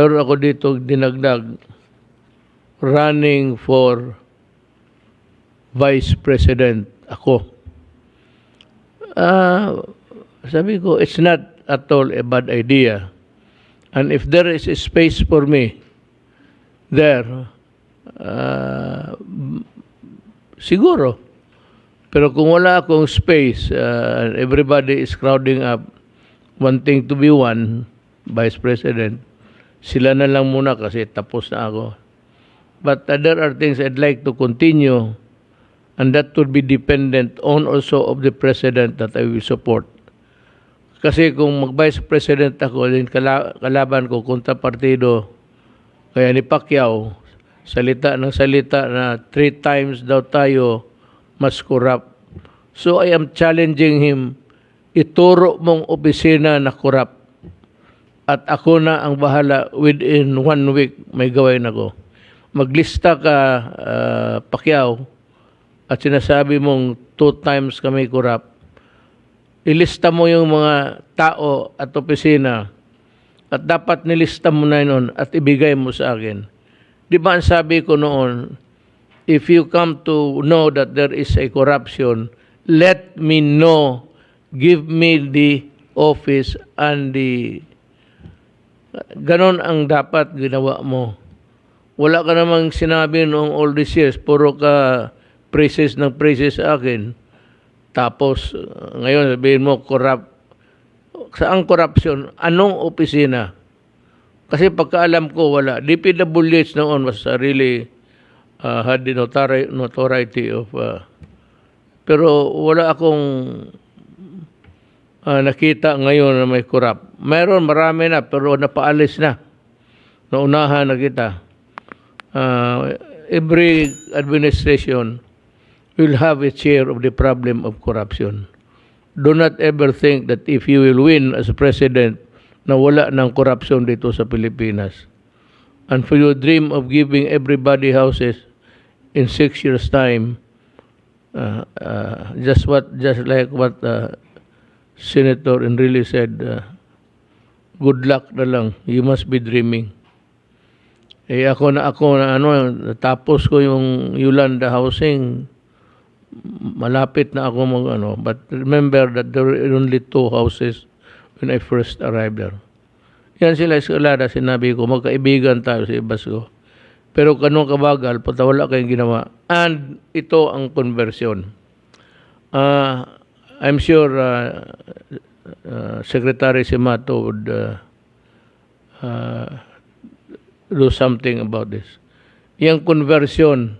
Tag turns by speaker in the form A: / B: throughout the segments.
A: Meron ako dito dinagdag running for vice president ako. Ah, sabi ko, it's not at all a bad idea. And if there is a space for me there, m- siguro. Pero kung wala akong space, and everybody is crowding up, wanting to be one vice president, sila na lang muna kasi tapos na ako. But uh, there are things I'd like to continue and that would be dependent on also of the president that I will support. Kasi kung mag-vice president ako, din kala- kalaban ko kontra partido, kaya ni Pacquiao, salita ng salita na three times daw tayo mas corrupt. So I am challenging him, ituro mong opisina na corrupt. At ako na ang bahala within one week may gawain ako. Maglista ka, uh, Pacquiao, at sinasabi mong two times kami corrupt. Ilista mo yung mga tao at opisina at dapat nilista mo na yun at ibigay mo sa akin. Di ba ang sabi ko noon, if you come to know that there is a corruption, let me know, give me the office and the... Ganon ang dapat ginawa mo. Wala ka namang sinabi noong all these years, puro ka praises ng praises sa akin. Tapos, uh, ngayon sabihin mo, corrupt. Saan corruption? Anong opisina? Kasi pagkaalam ko, wala. DPWH noon was really uh, had the notori- notoriety of... Uh, pero wala akong uh, nakita ngayon na may corrupt. Meron, marami na, pero napaalis na. Naunahan na kita. Uh, every administration will have a share of the problem of corruption. Do not ever think that if you will win as a president, na wala ng corruption dito sa Pilipinas. And for your dream of giving everybody houses in six years' time, uh, uh, just what, just like what uh, Senator Enrile said, uh, good luck na lang. You must be dreaming. Eh ako na ako na ano, natapos ko yung Yolanda Housing, malapit na ako mag ano. But remember that there were only two houses when I first arrived there. Yan sila eskalada, sinabi ko, magkaibigan tayo sa Ibasco. Pero kanong kabagal, pata wala kayong ginawa. And ito ang conversion. Uh, I'm sure uh, uh, Secretary Simato would uh, uh, do something about this. Yung conversion,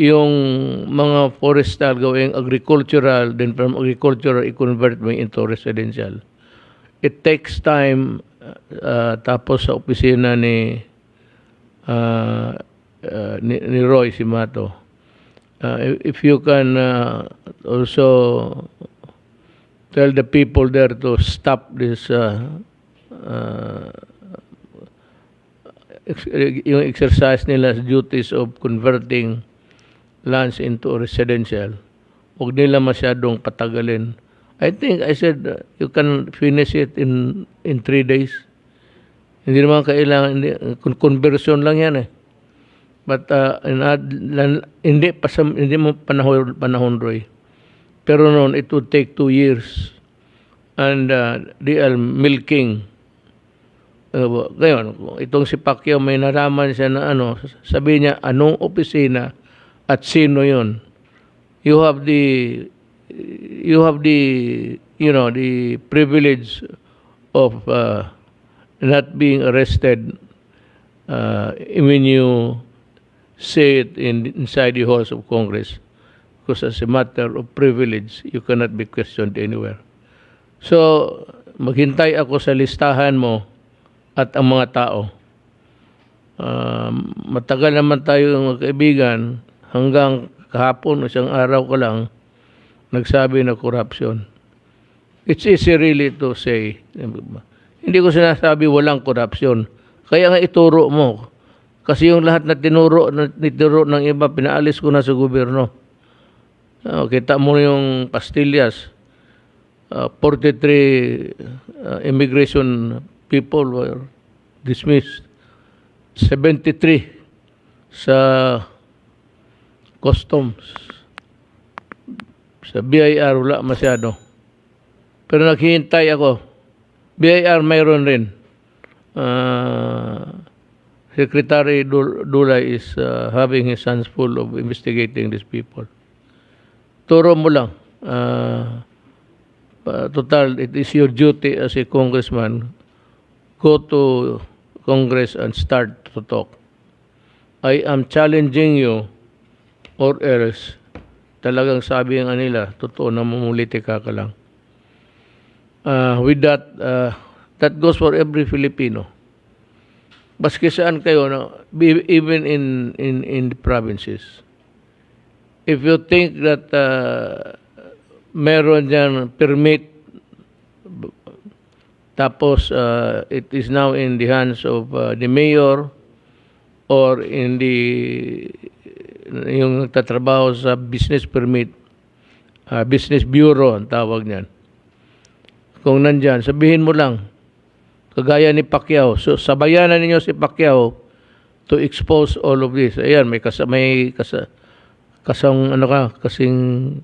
A: yung mga forestal gawing agricultural, then from agricultural, i-convert mo into residential. It takes time, uh, tapos sa opisina ni, uh, uh, ni, ni Roy Simato. Uh, if you can uh, also tell the people there to stop this uh, uh, ex- yung exercise nila duties of converting lands into residential. Huwag nila masyadong patagalin. I think I said uh, you can finish it in in three days. Hindi naman kailangan, hindi, con- conversion lang yan eh. But uh, in, lan- hindi, pa sa, hindi mo panahon, panahon Roy. Pero noon, it would take two years. And uh, they are milking. Uh, ngayon, itong si Pacquiao may naraman siya na ano, sabi niya, anong opisina at sino yon You have the, you have the, you know, the privilege of uh, not being arrested uh, when you say it in, inside the halls of Congress. Because as a matter of privilege, you cannot be questioned anywhere. So, maghintay ako sa listahan mo at ang mga tao. Um, matagal naman tayo kaibigan hanggang kahapon isang araw ko lang nagsabi na corruption. It's easy really to say. Hindi ko sinasabi walang corruption. Kaya nga ituro mo. Kasi yung lahat na tinuro, na tinuro ng iba, pinaalis ko na sa gobyerno. Oh, kita mo yung pastillas. Uh, 43 uh, immigration people were dismissed. 73 sa customs. Sa BIR wala masyado. Pero naghihintay ako. BIR mayroon rin. Ah, Secretary Dul- Dulay is uh, having his hands full of investigating these people. Turo mo lang. Pa- total, it is your duty as a congressman. Go to Congress and start to talk. I am challenging you or else talagang sabi nga nila, totoo na mamuliti ka lang. Uh, with that, uh, that goes for every Filipino. Baski saan kayo, no? Even in, in, in the provinces. If you think that uh, meron dyan permit, tapos uh, it is now in the hands of uh, the mayor or in the yung nagtatrabaho sa business permit, uh, business bureau ang tawag niyan. Kung nandyan, sabihin mo lang, kagaya ni Pacquiao, so sabayanan ninyo si Pacquiao to expose all of this. Ayan, may kasa, may kasa, kasang ano ka, kasing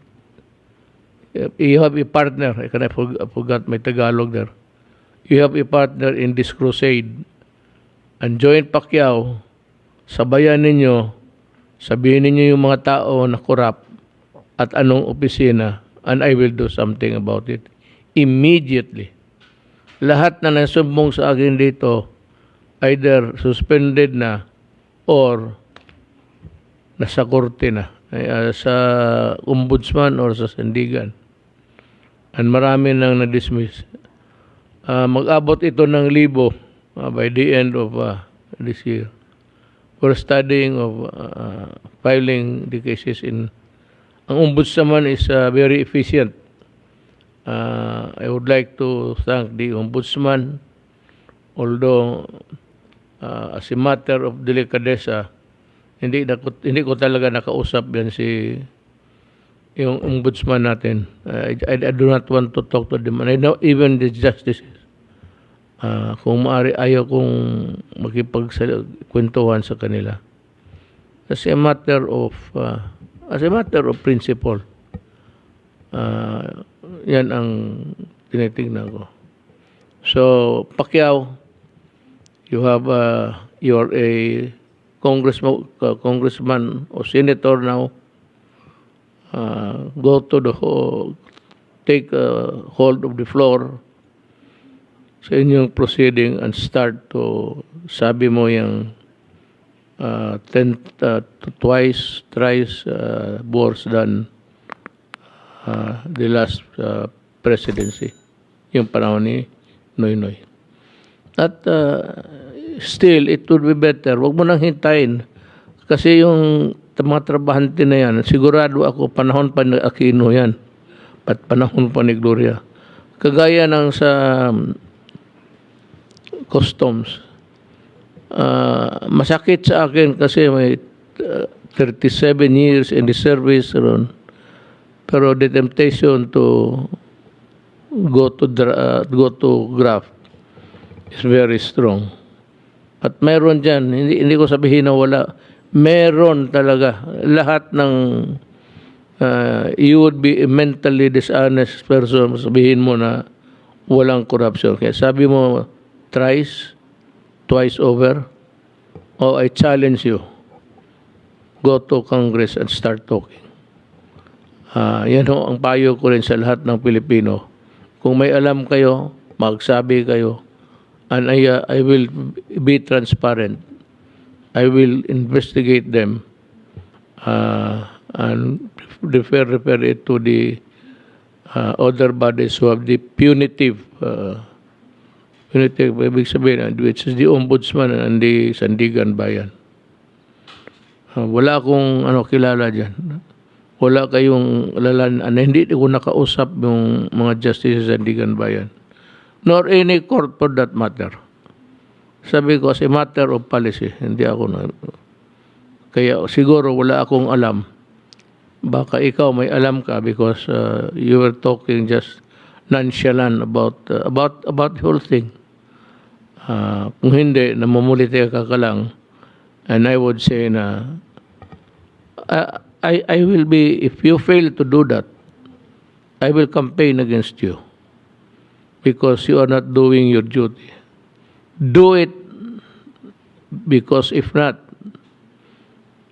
A: you have a partner, I can I forg- I forgot my Tagalog there. You have a partner in this crusade. And join Pacquiao, sabayan ninyo, sabihin ninyo yung mga tao na korap at anong opisina and I will do something about it immediately. Lahat na nasumbong sa akin dito either suspended na or nasa korte na ah, sa ombudsman or sa sandigan. And marami nang na-dismiss. Ah, mag-abot ito ng libo ah, by the end of ah, this year. We're studying of uh, filing the cases in ang ombudsman is uh, very efficient. Uh, I would like to thank the ombudsman although uh, as a matter of delicadeza hindi na hindi ko talaga nakausap yan si yung ombudsman natin. Uh, I, I do not want to talk to them. And I know even the justices. Ah, kung maaari ayaw kong makipagkwentuhan sa kanila. As a matter of ah, as a matter of principle. ah, yan ang tinitingnan ko. So, Pacquiao, you have uh, you're a congressman, uh, congressman or senator now. Uh, go to the ho- take uh, hold of the floor sa inyong proceeding and start to sabi mo yung uh, ten, uh, twice, thrice uh, worse than uh, the last uh, presidency, yung panahon ni Noy Noy. At uh, still, it would be better. Huwag mo nang hintayin. Kasi yung mga trabahante na yan, sigurado ako, panahon pa ni Aquino yan. Pat panahon pa ni Gloria. Kagaya ng sa um, customs. Ah, masakit sa akin kasi may uh, 37 years in the service ron. Pero the temptation to go to uh, go to graft is very strong. At meron dyan, hindi, hindi ko sabihin na wala, meron talaga. Lahat ng uh, you would be a mentally dishonest person, sabihin mo na walang corruption. Kaya sabi mo, thrice, twice over, oh, I challenge you, go to Congress and start talking. Ah, yan ho ang payo ko rin sa lahat ng Pilipino. Kung may alam kayo, magsabi kayo. And I, uh, I will be transparent. I will investigate them uh, and refer, refer it to the uh, other bodies who have the punitive uh, punitive, ibig sabihin, which is the Ombudsman and the Sandigan Bayan. Uh, wala akong ano, kilala dyan. Wala kayong lalan, hindi ko nakausap yung mga justices sa Sandigan Bayan. Nor any court for that matter. Sabi ko, as matter of policy, hindi ako na... Kaya siguro wala akong alam. Baka ikaw may alam ka because uh, you were talking just nonchalant about uh, about about the whole thing. Ah, kung hindi, namumuliti ka ka lang, and I would say na, I, I, I will be, if you fail to do that, I will campaign against you because you are not doing your duty. Do it because if not,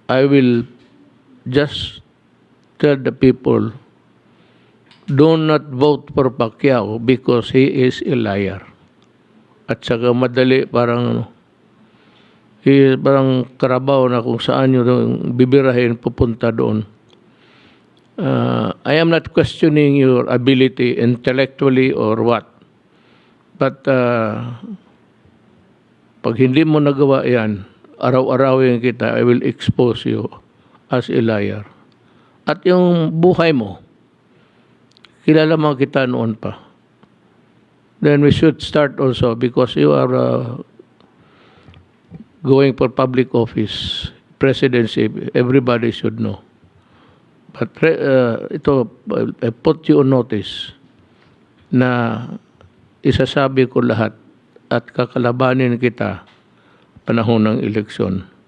A: I will just tell the people, do not vote for Pacquiao because he is a liar. At saka madali parang ano, he, parang karabaw na kung saan yung bibirahin pupunta doon. Uh, I am not questioning your ability intellectually or what. But uh, pag hindi mo nagawa yan, araw-arawin kita, I will expose you as a liar. At yung buhay mo, kilala mo kita noon pa. Then we should start also because you are uh, going for public office, presidency, everybody should know. But uh, ito, I put you on notice na isasabi ko lahat at kakalabanin kita panahon ng eleksyon.